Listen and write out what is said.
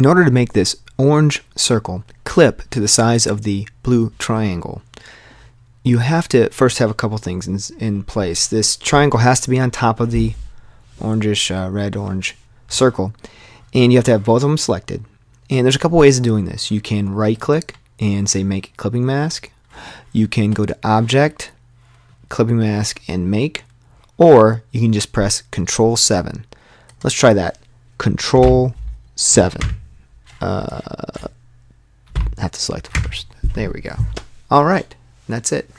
In order to make this orange circle clip to the size of the blue triangle, you have to first have a couple things in, in place. This triangle has to be on top of the orangish, uh, red, orange circle, and you have to have both of them selected. And there's a couple ways of doing this. You can right click and say make clipping mask. You can go to object, clipping mask, and make, or you can just press Control 7. Let's try that. Control 7. Uh, have to select first. There we go. All right, that's it.